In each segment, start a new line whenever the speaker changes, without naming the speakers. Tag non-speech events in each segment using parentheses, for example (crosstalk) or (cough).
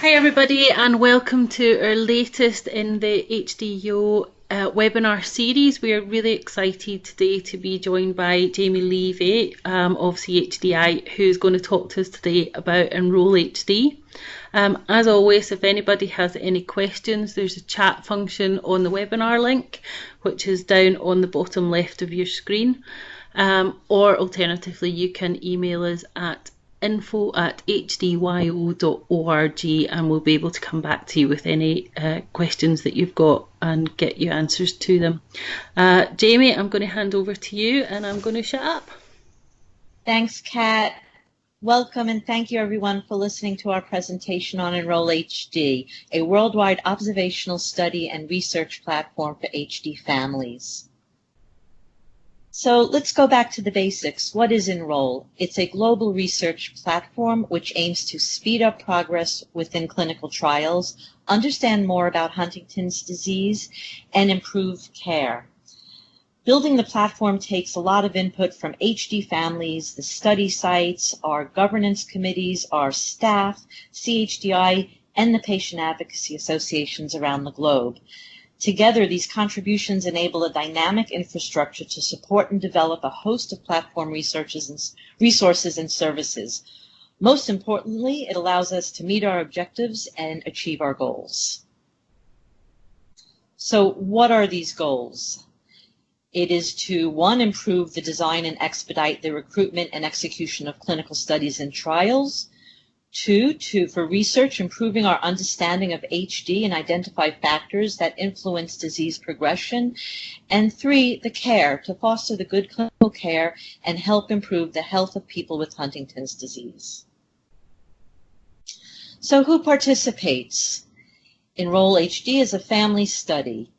Hi everybody and welcome to our latest in the HDO uh, webinar series. We are really excited today to be joined by Jamie Levy um, of CHDI who's going to talk to us today about Enroll HD. Um, as always, if anybody has any questions, there's a chat function on the webinar link, which is down on the bottom left of your screen. Um, or alternatively, you can email us at info at hdyo.org and we'll be able to come back to you with any uh, questions that you've got and get you answers to them. Uh, Jamie, I'm going to hand over to you and I'm going to shut up.
Thanks, Kat. Welcome and thank you everyone for listening to our presentation on Enroll HD, a worldwide observational study and research platform for HD families. So let's go back to the basics. What is Enroll? It's a global research platform which aims to speed up progress within clinical trials, understand more about Huntington's disease, and improve care. Building the platform takes a lot of input from HD families, the study sites, our governance committees, our staff, CHDI, and the patient advocacy associations around the globe. Together, these contributions enable a dynamic infrastructure to support and develop a host of platform researches and resources and services. Most importantly, it allows us to meet our objectives and achieve our goals. So what are these goals? It is to, one, improve the design and expedite the recruitment and execution of clinical studies and trials. Two, to, for research, improving our understanding of HD and identify factors that influence disease progression. And three, the care, to foster the good clinical care and help improve the health of people with Huntington's disease. So who participates? Enroll HD is a family study.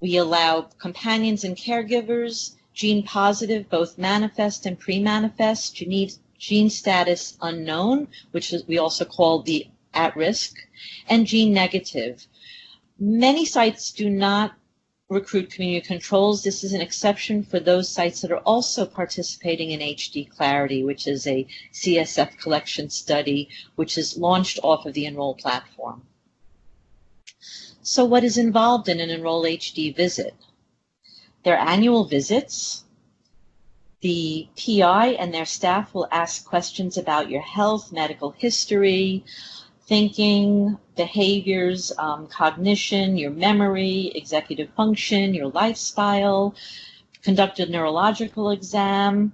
We allow companions and caregivers, gene positive, both manifest and pre-manifest, gene status unknown, which is, we also call the at risk, and gene negative. Many sites do not recruit community controls. This is an exception for those sites that are also participating in HD Clarity, which is a CSF collection study, which is launched off of the Enroll platform. So what is involved in an Enroll HD visit? They're annual visits, the PI and their staff will ask questions about your health, medical history, thinking, behaviors, um, cognition, your memory, executive function, your lifestyle, conduct a neurological exam.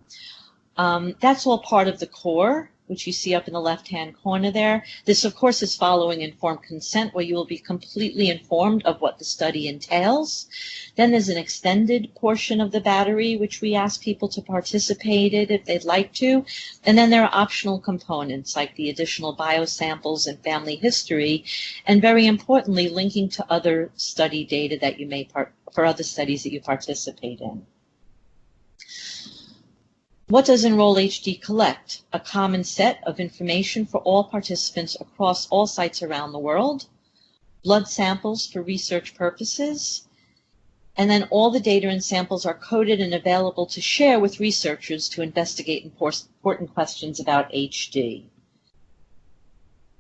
Um, that's all part of the core which you see up in the left-hand corner there. This, of course, is following informed consent, where you will be completely informed of what the study entails. Then there's an extended portion of the battery, which we ask people to participate in if they'd like to. And then there are optional components, like the additional biosamples and family history, and very importantly, linking to other study data that you may part for other studies that you participate in. What does Enroll HD collect? A common set of information for all participants across all sites around the world, blood samples for research purposes, and then all the data and samples are coded and available to share with researchers to investigate important questions about HD.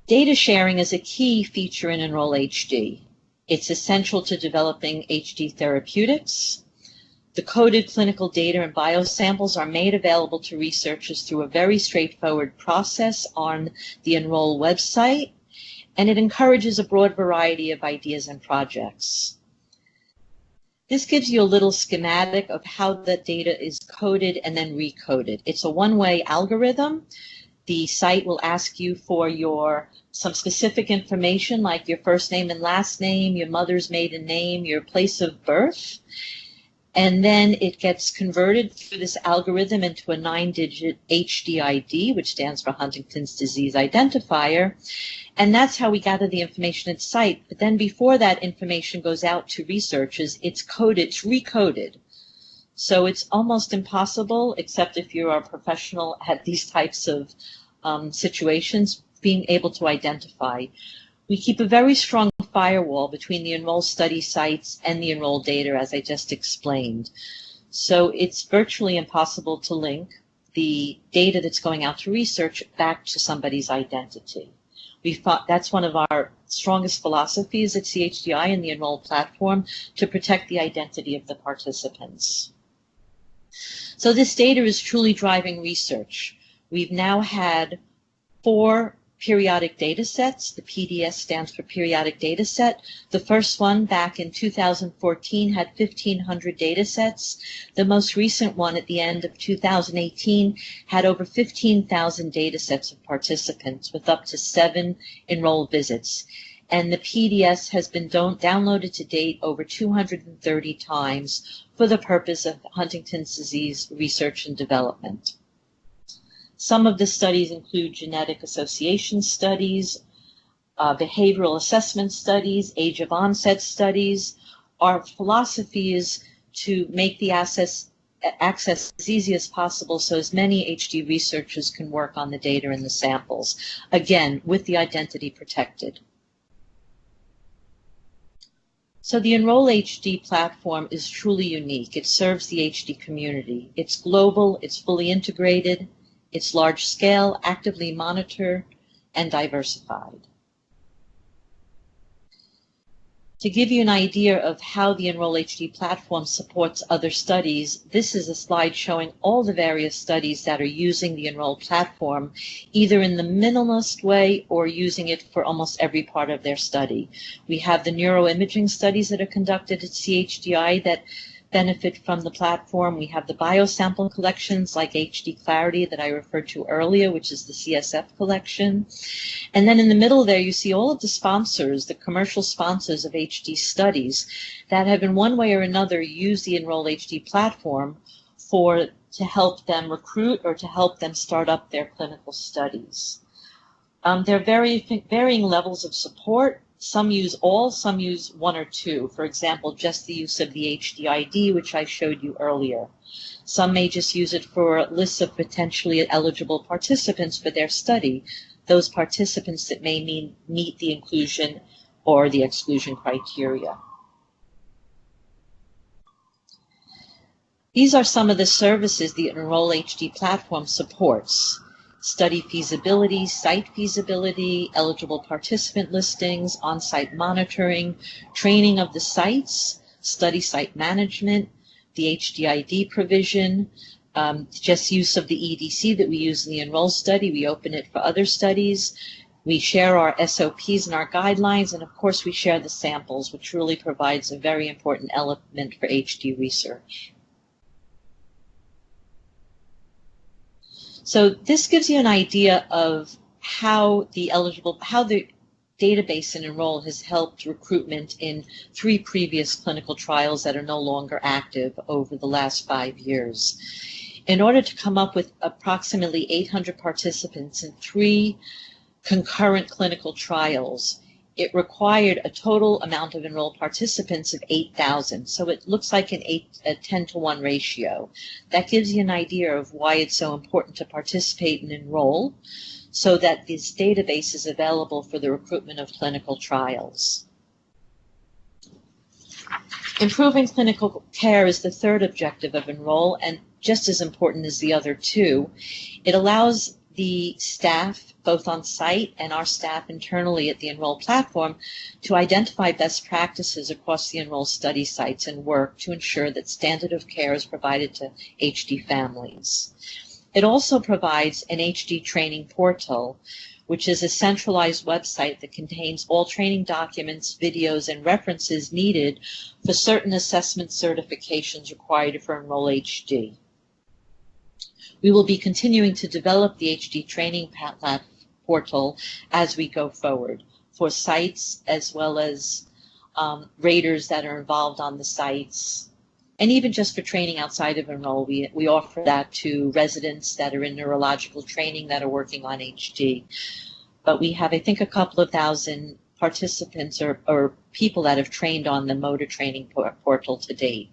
Data sharing is a key feature in Enroll HD. It's essential to developing HD therapeutics, the coded clinical data and biosamples are made available to researchers through a very straightforward process on the Enroll website, and it encourages a broad variety of ideas and projects. This gives you a little schematic of how the data is coded and then recoded. It's a one-way algorithm. The site will ask you for your some specific information like your first name and last name, your mother's maiden name, your place of birth, and then it gets converted through this algorithm into a nine-digit HDID, which stands for Huntington's Disease Identifier. And that's how we gather the information at site. But then before that information goes out to researchers, it's coded, it's recoded. So it's almost impossible, except if you're a professional at these types of um, situations, being able to identify. We keep a very strong firewall between the enroll study sites and the enroll data, as I just explained. So it's virtually impossible to link the data that's going out to research back to somebody's identity. We thought that's one of our strongest philosophies at CHDI and the Enroll platform to protect the identity of the participants. So this data is truly driving research. We've now had four periodic data sets. The PDS stands for periodic data set. The first one back in 2014 had 1,500 data sets. The most recent one at the end of 2018 had over 15,000 data sets of participants with up to seven enrolled visits. And the PDS has been downloaded to date over 230 times for the purpose of Huntington's disease research and development. Some of the studies include genetic association studies, uh, behavioral assessment studies, age of onset studies. Our philosophy is to make the access, access as easy as possible so as many HD researchers can work on the data and the samples, again, with the identity protected. So the Enroll HD platform is truly unique. It serves the HD community. It's global, it's fully integrated, it's large scale, actively monitored, and diversified. To give you an idea of how the Enroll HD platform supports other studies, this is a slide showing all the various studies that are using the Enroll platform, either in the minimalist way or using it for almost every part of their study. We have the neuroimaging studies that are conducted at CHDI that benefit from the platform. We have the biosample collections like HD Clarity that I referred to earlier, which is the CSF collection. And then in the middle there, you see all of the sponsors, the commercial sponsors of HD studies that have in one way or another used the Enroll HD platform for to help them recruit or to help them start up their clinical studies. Um, there are very, varying levels of support some use all, some use one or two. For example, just the use of the HDID, which I showed you earlier. Some may just use it for lists of potentially eligible participants for their study, those participants that may mean, meet the inclusion or the exclusion criteria. These are some of the services the Enroll HD platform supports study feasibility, site feasibility, eligible participant listings, on-site monitoring, training of the sites, study site management, the HDID provision, um, just use of the EDC that we use in the Enroll study. We open it for other studies. We share our SOPs and our guidelines, and of course we share the samples, which really provides a very important element for HD research. So this gives you an idea of how the eligible, how the database and enroll has helped recruitment in three previous clinical trials that are no longer active over the last five years. In order to come up with approximately 800 participants in three concurrent clinical trials, it required a total amount of enrolled participants of 8,000. So it looks like an eight, a 10 to 1 ratio. That gives you an idea of why it's so important to participate and enroll so that this database is available for the recruitment of clinical trials. Improving clinical care is the third objective of Enroll and just as important as the other two. It allows the staff, both on site and our staff internally at the Enroll platform, to identify best practices across the Enroll study sites and work to ensure that standard of care is provided to HD families. It also provides an HD training portal, which is a centralized website that contains all training documents, videos, and references needed for certain assessment certifications required for Enroll HD. We will be continuing to develop the HD training portal as we go forward for sites as well as um, raters that are involved on the sites. And even just for training outside of Enroll, we, we offer that to residents that are in neurological training that are working on HD. But we have, I think, a couple of thousand participants or, or people that have trained on the motor training portal to date.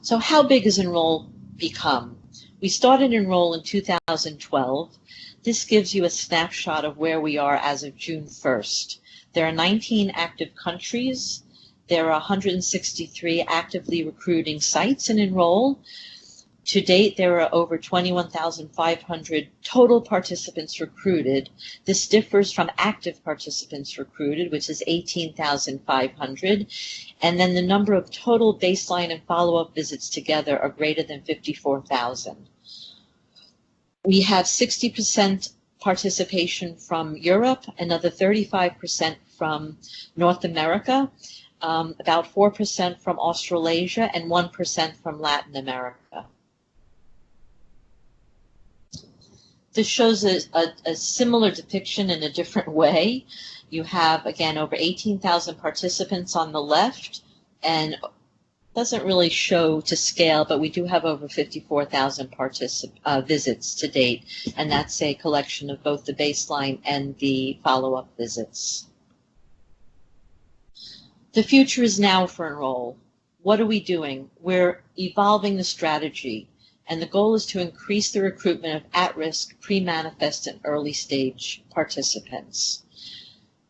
So how big has Enroll become. We started Enroll in 2012. This gives you a snapshot of where we are as of June 1st. There are 19 active countries. There are 163 actively recruiting sites in Enroll. To date, there are over 21,500 total participants recruited. This differs from active participants recruited, which is 18,500. And then the number of total baseline and follow-up visits together are greater than 54,000. We have 60% participation from Europe, another 35% from North America, um, about 4% from Australasia, and 1% from Latin America. This shows a, a, a, similar depiction in a different way. You have, again, over 18,000 participants on the left, and doesn't really show to scale, but we do have over 54,000 particip- uh, visits to date, and that's a collection of both the baseline and the follow-up visits. The future is now for Enroll. What are we doing? We're evolving the strategy and the goal is to increase the recruitment of at-risk, pre-manifest, and early-stage participants.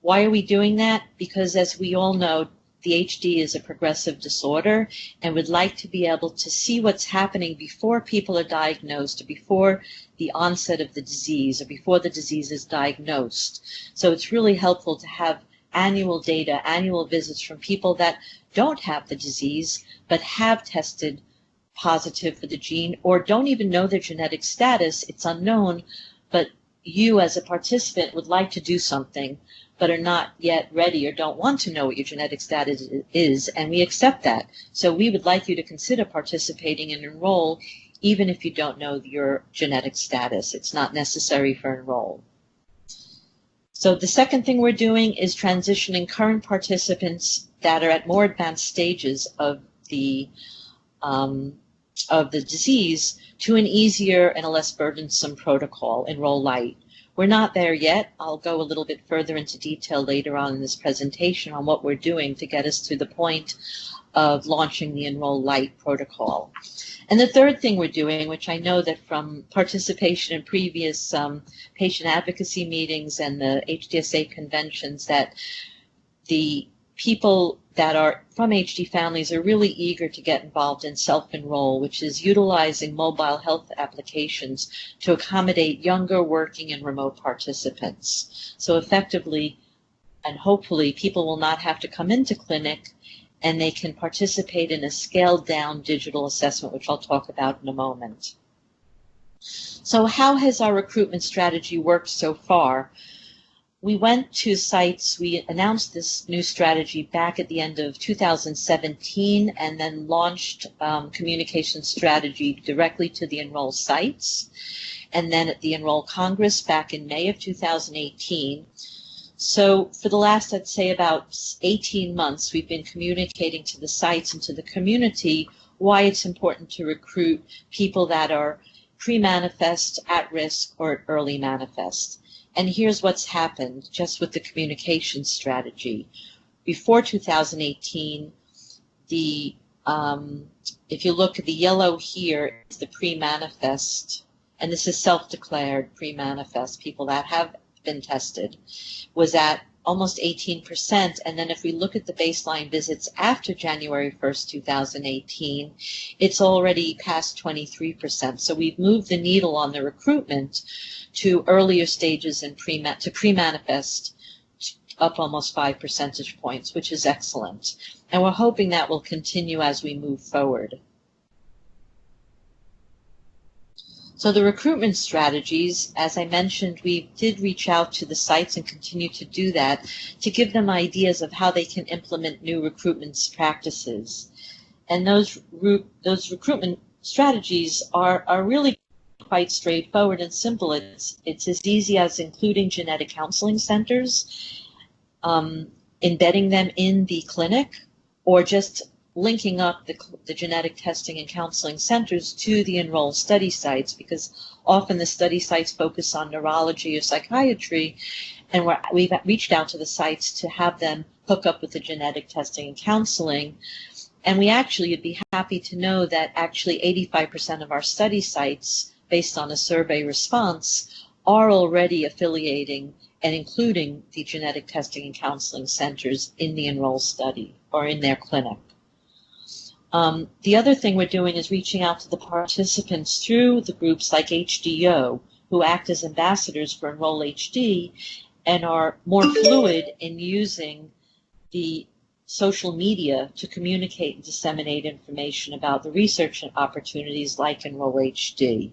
Why are we doing that? Because as we all know, the HD is a progressive disorder and would like to be able to see what's happening before people are diagnosed or before the onset of the disease or before the disease is diagnosed. So it's really helpful to have annual data, annual visits from people that don't have the disease but have tested positive for the gene or don't even know their genetic status, it's unknown, but you as a participant would like to do something but are not yet ready or don't want to know what your genetic status is, and we accept that. So we would like you to consider participating and enroll even if you don't know your genetic status. It's not necessary for enroll. So the second thing we're doing is transitioning current participants that are at more advanced stages of the um, of the disease to an easier and a less burdensome protocol, Enroll Light. We're not there yet. I'll go a little bit further into detail later on in this presentation on what we're doing to get us to the point of launching the Enroll Light protocol. And the third thing we're doing, which I know that from participation in previous um, patient advocacy meetings and the HDSA conventions, that the people that are from HD families are really eager to get involved in self-enroll, which is utilizing mobile health applications to accommodate younger working and remote participants. So effectively and hopefully people will not have to come into clinic and they can participate in a scaled down digital assessment, which I'll talk about in a moment. So how has our recruitment strategy worked so far? We went to sites, we announced this new strategy back at the end of 2017 and then launched um, communication strategy directly to the Enroll sites. And then at the Enroll Congress back in May of 2018. So for the last, I'd say about 18 months, we've been communicating to the sites and to the community why it's important to recruit people that are pre-manifest, at risk, or early manifest. And here's what's happened just with the communication strategy. Before 2018, the um, if you look at the yellow here, it's the pre-manifest, and this is self-declared pre-manifest, people that have been tested, was at almost 18%. And then if we look at the baseline visits after January 1st, 2018, it's already past 23%. So we've moved the needle on the recruitment to earlier stages and pre to pre-manifest up almost five percentage points, which is excellent. And we're hoping that will continue as we move forward. So the recruitment strategies, as I mentioned, we did reach out to the sites and continue to do that to give them ideas of how they can implement new recruitment practices. And those, those recruitment strategies are, are really quite straightforward and simple. It's, it's as easy as including genetic counseling centers, um, embedding them in the clinic, or just linking up the, the genetic testing and counseling centers to the enrolled study sites because often the study sites focus on neurology or psychiatry and we have reached out to the sites to have them hook up with the genetic testing and counseling and we actually would be happy to know that actually 85% of our study sites based on a survey response are already affiliating and including the genetic testing and counseling centers in the enroll study or in their clinic. Um, the other thing we're doing is reaching out to the participants through the groups like HDO, who act as ambassadors for Enroll HD and are more fluid in using the social media to communicate and disseminate information about the research opportunities like Enroll HD.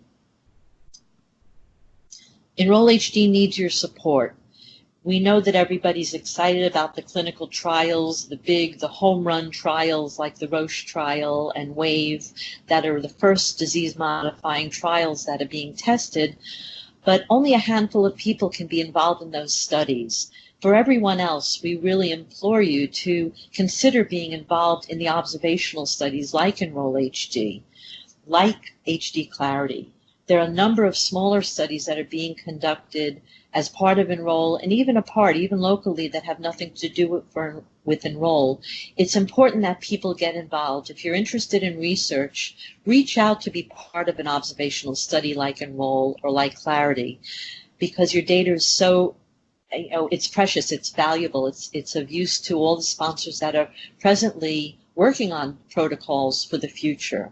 Enroll HD needs your support. We know that everybody's excited about the clinical trials, the big, the home run trials like the Roche trial and WAVE that are the first disease modifying trials that are being tested, but only a handful of people can be involved in those studies. For everyone else, we really implore you to consider being involved in the observational studies like Enroll HD, like HD Clarity. There are a number of smaller studies that are being conducted as part of Enroll and even apart, even locally, that have nothing to do with, for, with Enroll. It's important that people get involved. If you're interested in research, reach out to be part of an observational study like Enroll or like Clarity because your data is so you know, it's precious, it's valuable, it's it's of use to all the sponsors that are presently working on protocols for the future.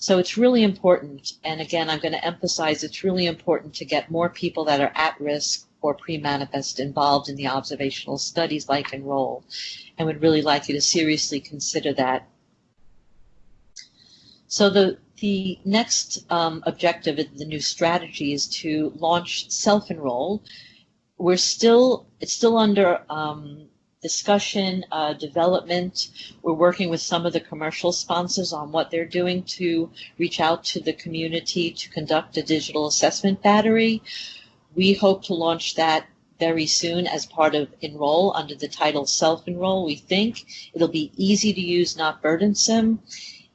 So it's really important, and again, I'm going to emphasize it's really important to get more people that are at risk or pre-manifest involved in the observational studies like Enroll, and would really like you to seriously consider that. So the the next um, objective of the new strategy is to launch self-enroll. We're still it's still under um, discussion, uh, development. We're working with some of the commercial sponsors on what they're doing to reach out to the community to conduct a digital assessment battery. We hope to launch that very soon as part of Enroll under the title Self-Enroll. We think it'll be easy to use, not burdensome.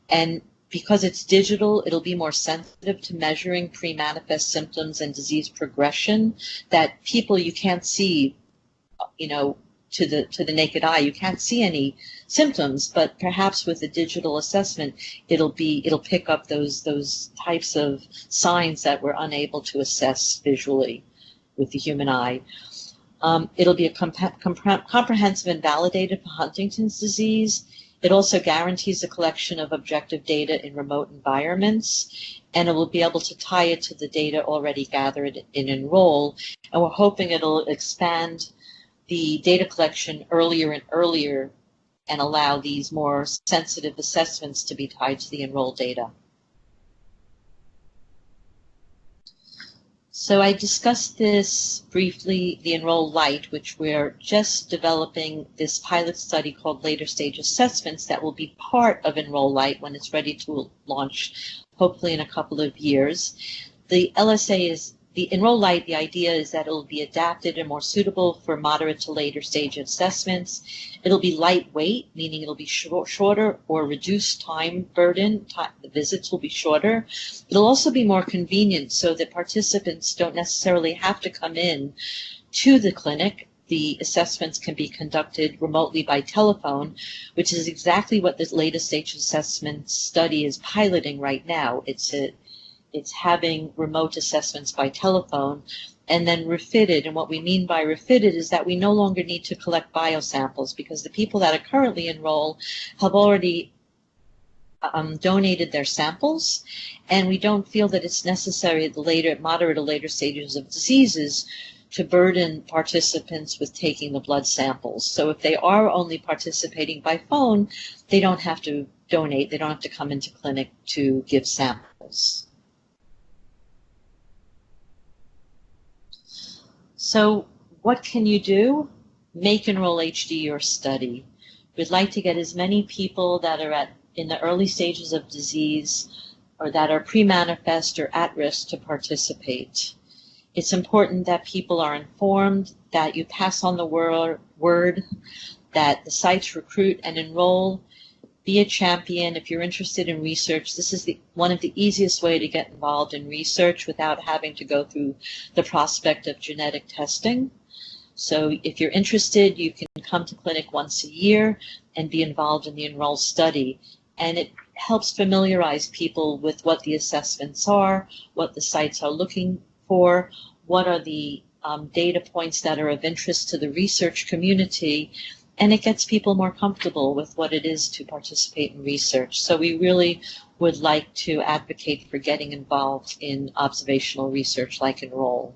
And because it's digital, it'll be more sensitive to measuring pre-manifest symptoms and disease progression that people you can't see, you know, to the to the naked eye. You can't see any symptoms, but perhaps with a digital assessment, it'll be it'll pick up those those types of signs that we're unable to assess visually with the human eye. Um, it'll be a comp- comp- comprehensive and validated for Huntington's disease. It also guarantees a collection of objective data in remote environments, and it will be able to tie it to the data already gathered in Enroll. And we're hoping it'll expand the data collection earlier and earlier and allow these more sensitive assessments to be tied to the enrolled data. So I discussed this briefly, the Enroll Light, which we're just developing this pilot study called Later Stage Assessments that will be part of Enroll Light when it's ready to launch, hopefully in a couple of years. The LSA is the Enroll Light, the idea is that it'll be adapted and more suitable for moderate to later stage assessments. It'll be lightweight, meaning it'll be short, shorter or reduced time burden. Time, the visits will be shorter. It'll also be more convenient so that participants don't necessarily have to come in to the clinic the assessments can be conducted remotely by telephone, which is exactly what this latest stage assessment study is piloting right now. It's a it's having remote assessments by telephone and then refitted. And what we mean by refitted is that we no longer need to collect biosamples because the people that are currently enrolled have already um, donated their samples, and we don't feel that it's necessary at the later, moderate or later stages of diseases to burden participants with taking the blood samples. So if they are only participating by phone, they don't have to donate, they don't have to come into clinic to give samples. So what can you do? Make Enroll HD your study. We'd like to get as many people that are at in the early stages of disease or that are pre-manifest or at risk to participate. It's important that people are informed, that you pass on the word, word that the sites recruit and enroll be a champion. If you're interested in research, this is the, one of the easiest way to get involved in research without having to go through the prospect of genetic testing. So if you're interested, you can come to clinic once a year and be involved in the Enroll study. And it helps familiarize people with what the assessments are, what the sites are looking for, what are the um, data points that are of interest to the research community, and it gets people more comfortable with what it is to participate in research. So we really would like to advocate for getting involved in observational research like Enroll.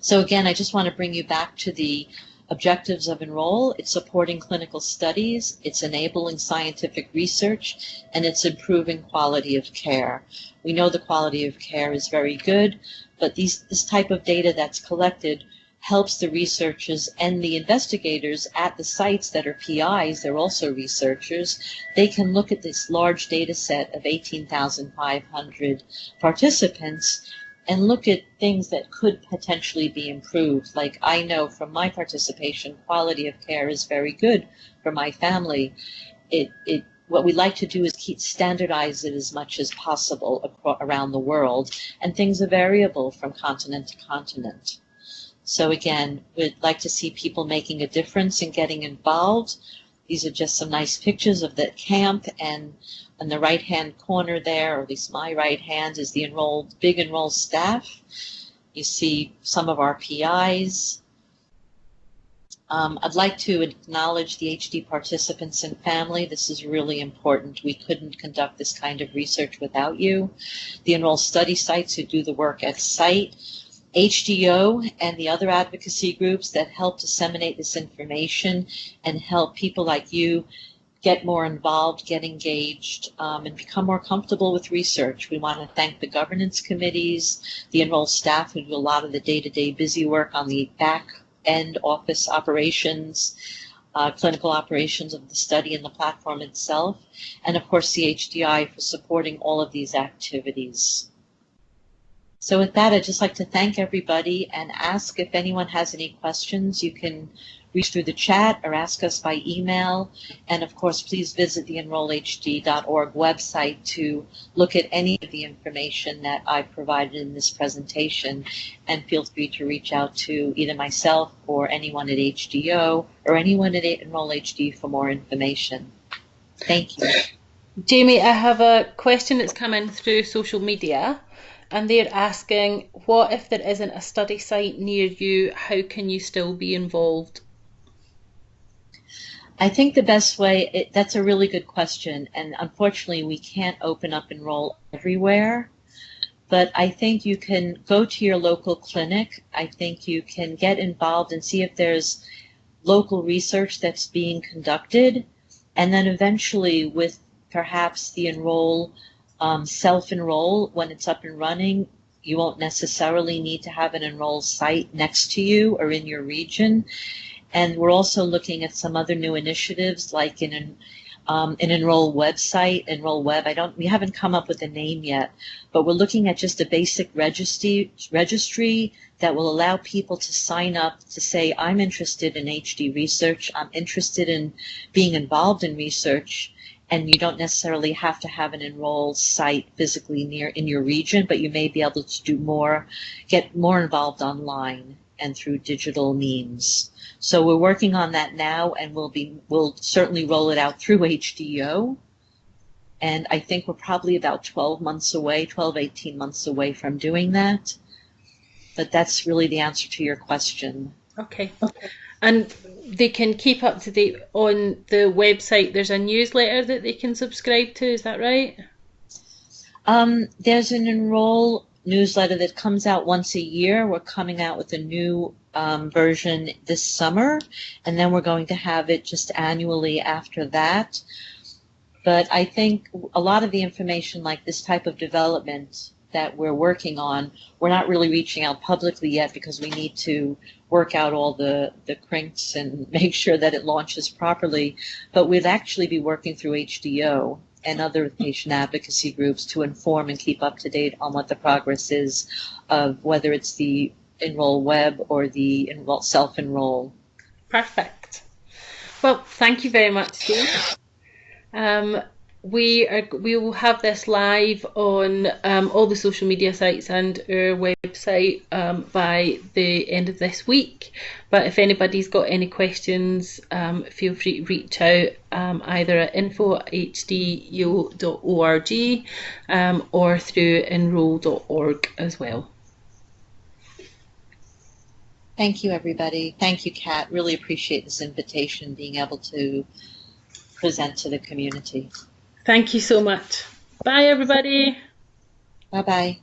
So again, I just want to bring you back to the objectives of Enroll. It's supporting clinical studies, it's enabling scientific research, and it's improving quality of care. We know the quality of care is very good, but these, this type of data that's collected helps the researchers and the investigators at the sites that are PIs, they're also researchers, they can look at this large data set of 18,500 participants and look at things that could potentially be improved. Like I know from my participation, quality of care is very good for my family. It, it, what we like to do is keep standardize it as much as possible around the world, and things are variable from continent to continent. So again, we'd like to see people making a difference and getting involved. These are just some nice pictures of the camp and on the right hand corner there, or at least my right hand, is the enrolled, big enrolled staff. You see some of our PIs. Um, I'd like to acknowledge the HD participants and family. This is really important. We couldn't conduct this kind of research without you. The enrolled study sites who do the work at site, HDYO and the other advocacy groups that help disseminate this information and help people like you get more involved, get engaged, um, and become more comfortable with research. We want to thank the governance committees, the enrolled staff who do a lot of the day-to-day busy work on the back end office operations, uh, clinical operations of the study and the platform itself, and of course the HDI for supporting all of these activities. So with that, I'd just like to thank everybody and ask if anyone has any questions. You can reach through the chat or ask us by email. And of course, please visit the enrollhd.org website to look at any of the information that I've provided in this presentation. And feel free to reach out to either myself or anyone at HDO or anyone at Enroll HD for more information. Thank you.
Jamie, I have a question that's come in through social media and they're asking, what if there isn't a study site near you? How can you still be involved?
I think the best way, it, that's a really good question. And unfortunately, we can't open up enroll everywhere. But I think you can go to your local clinic. I think you can get involved and see if there's local research that's being conducted. And then eventually, with perhaps the enroll um, self-enroll when it's up and running. You won't necessarily need to have an enroll site next to you or in your region. And we're also looking at some other new initiatives like in an um, an enroll website, enroll web. I don't, we haven't come up with a name yet, but we're looking at just a basic registry registry that will allow people to sign up to say, I'm interested in HD research. I'm interested in being involved in research and you don't necessarily have to have an enrolled site physically near in your region, but you may be able to do more, get more involved online and through digital means. So we're working on that now, and we'll be we'll certainly roll it out through (laughs) HDO. And I think we're probably about 12 months away, 12, 18 months away from doing that. But that's really the answer to your question.
Okay. okay. And they can keep up to date on the website. There's a newsletter that they can subscribe to. Is that right?
Um, there's an enroll newsletter that comes out once a year. We're coming out with a new um, version this summer, and then we're going to have it just annually after that. But I think a lot of the information, like this type of development that we're working on, we're not really reaching out publicly yet because we need to work out all the, the crinks and (laughs) make sure that it launches properly. But we'd actually be working through HDO and other patient advocacy groups to inform and keep up to date on what the progress is of whether it's the Enroll Web or the enroll, self-enroll.
Perfect. Well, thank you very much. Um, we are we will have this live on um, all the social media sites and our website um, by the end of this week. But if anybody's got any questions, um, feel free to reach out um, either at info at hdyo.org um, or through enroll.org as well.
Thank you, everybody. Thank you, Kat. Really appreciate this invitation, being able to present to the community.
Thank you so much. Bye, everybody.
Bye bye.